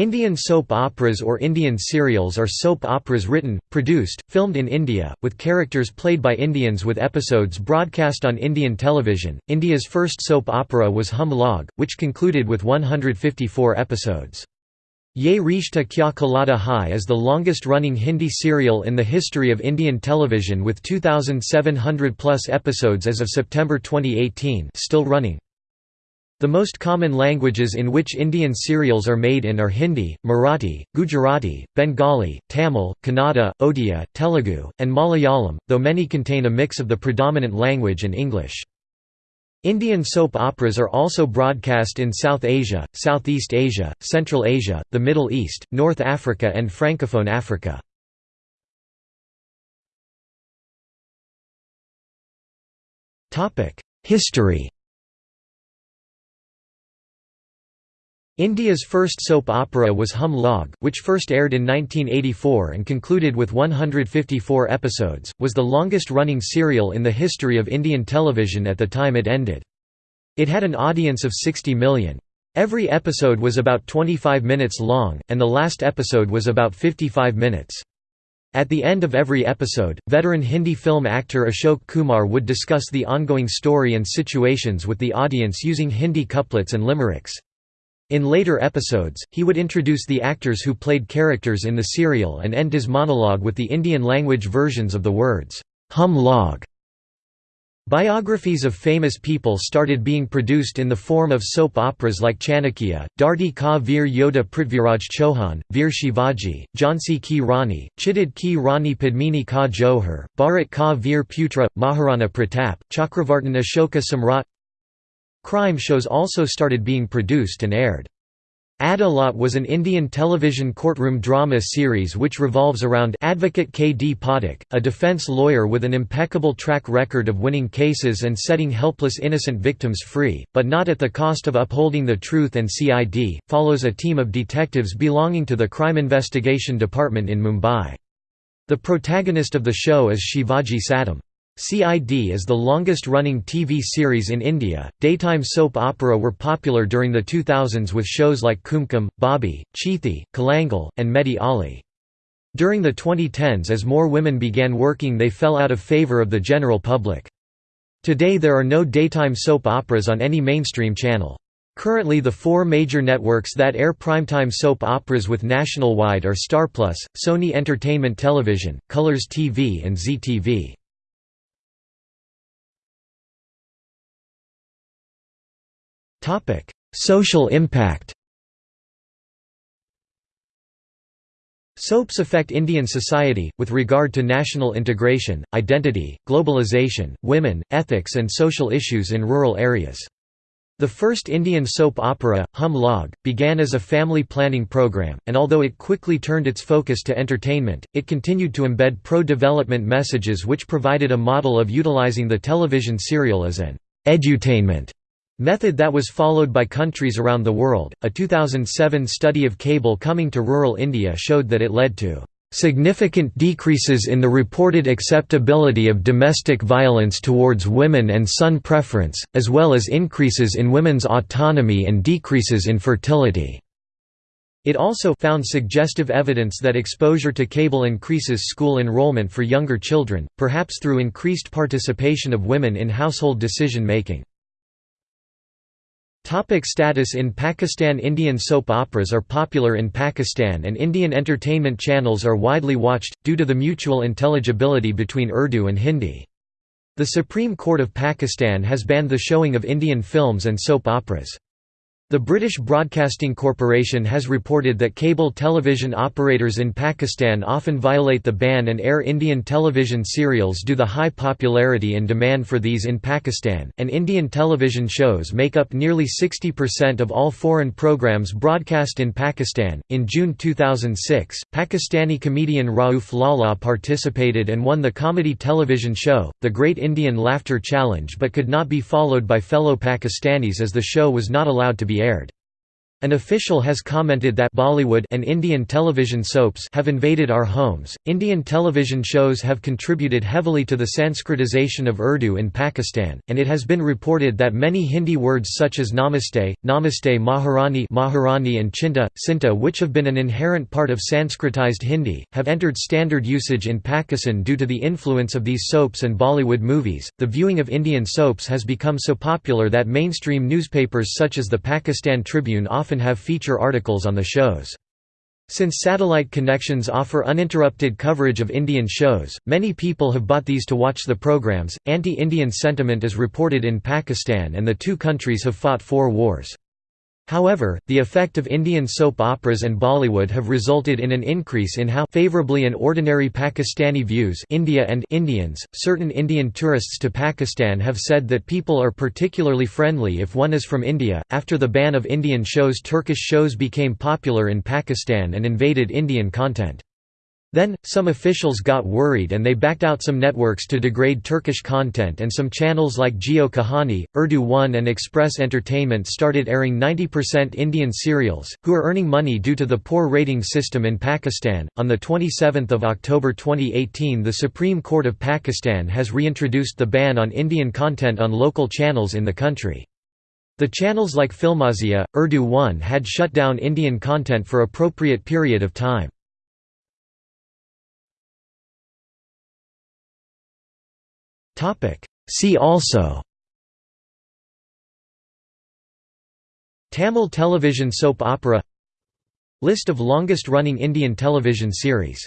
Indian soap operas or Indian serials are soap operas written, produced, filmed in India, with characters played by Indians with episodes broadcast on Indian television. India's first soap opera was Hum Log, which concluded with 154 episodes. Ye Rishta Kya Kehlata Hai is the longest-running Hindi serial in the history of Indian television with 2,700 plus episodes as of September 2018 still running. The most common languages in which Indian serials are made in are Hindi, Marathi, Gujarati, Bengali, Tamil, Kannada, Odia, Telugu, and Malayalam, though many contain a mix of the predominant language and English. Indian soap operas are also broadcast in South Asia, Southeast Asia, Central Asia, the Middle East, North Africa and Francophone Africa. History India's first soap opera was Hum Log, which first aired in 1984 and concluded with 154 episodes, was the longest-running serial in the history of Indian television at the time it ended. It had an audience of 60 million. Every episode was about 25 minutes long, and the last episode was about 55 minutes. At the end of every episode, veteran Hindi film actor Ashok Kumar would discuss the ongoing story and situations with the audience using Hindi couplets and limericks. In later episodes, he would introduce the actors who played characters in the serial and end his monologue with the Indian language versions of the words, hum log. Biographies of famous people started being produced in the form of soap operas like Chanakya, Dharti Ka Veer Yodha Prithviraj Chauhan, Veer Shivaji, Jhansi Ki Rani, Chittod Ki Rani Padmini Ka Johar, Bharat Ka Veer Putra, Maharana Pratap, Chakravartin Ashoka Samrat Crime shows also started being produced and aired. Adalat was an Indian television courtroom drama series which revolves around advocate K. D. Pathak, a defence lawyer with an impeccable track record of winning cases and setting helpless innocent victims free, but not at the cost of upholding the truth and CID, follows a team of detectives belonging to the Crime Investigation Department in Mumbai. The protagonist of the show is Shivaji Satam. CID is the longest-running TV series in India. Daytime soap opera were popular during the 2000s with shows like Kumkum, Bobby, Chithi, Kolangal, and Mehdi Ali. During the 2010s as more women began working they fell out of favour of the general public. Today there are no daytime soap operas on any mainstream channel. Currently the four major networks that air primetime soap operas with national-wide are StarPlus, Sony Entertainment Television, Colors TV and Zee TV. Social impact Soaps affect Indian society, with regard to national integration, identity, globalization, women, ethics and social issues in rural areas. The first Indian soap opera, Hum Log, began as a family planning program, and although it quickly turned its focus to entertainment, it continued to embed pro-development messages which provided a model of utilizing the television serial as an edutainment Method that was followed by countries around the world. A 2007 study of cable coming to rural India showed that it led to significant decreases in the reported acceptability of domestic violence towards women and son preference, as well as increases in women's autonomy and decreases in fertility. It also found suggestive evidence that exposure to cable increases school enrollment for younger children, perhaps through increased participation of women in household decision-making. Topic status In Pakistan Indian soap operas are popular in Pakistan and Indian entertainment channels are widely watched, due to the mutual intelligibility between Urdu and Hindi. The Supreme Court of Pakistan has banned the showing of Indian films and soap operas. The British Broadcasting Corporation has reported that cable television operators in Pakistan often violate the ban and air Indian television serials due to the high popularity and demand for these in Pakistan, and Indian television shows make up nearly 60% of all foreign programs broadcast in Pakistan. In June 2006, Pakistani comedian Rauf Lala participated and won the comedy television show, The Great Indian Laughter Challenge, but could not be followed by fellow Pakistanis as the show was not allowed to be aired. An official has commented that Bollywood and Indian television soaps have invaded our homes. Indian television shows have contributed heavily to the Sanskritization of Urdu in Pakistan, and it has been reported that many Hindi words such as namaste, namaste Maharani, Maharani and chinta, sinta which have been an inherent part of Sanskritized Hindi, have entered standard usage in Pakistan due to the influence of these soaps and Bollywood movies. The viewing of Indian soaps has become so popular that mainstream newspapers such as the Pakistan Tribune often often have feature articles on the shows. Since satellite connections offer uninterrupted coverage of Indian shows, many people have bought these to watch the programs. Anti Indian sentiment is reported in Pakistan, and the two countries have fought four wars. However, the effect of Indian soap operas and Bollywood have resulted in an increase in how favorably an ordinary Pakistani views India and Indians. Certain Indian tourists to Pakistan have said that people are particularly friendly if one is from India. After the ban of Indian shows, Turkish shows became popular in Pakistan and invaded Indian content. Then, some officials got worried and they backed out some networks to degrade Turkish content and some channels like Geo Kahani, Urdu One and Express Entertainment started airing 90% Indian serials, who are earning money due to the poor rating system in Pakistan. On 27 October 2018 the Supreme Court of Pakistan has reintroduced the ban on Indian content on local channels in the country. The channels like Filmazia, Urdu One had shut down Indian content for appropriate period of time. See also. Tamil television soap opera. List of longest running Indian television series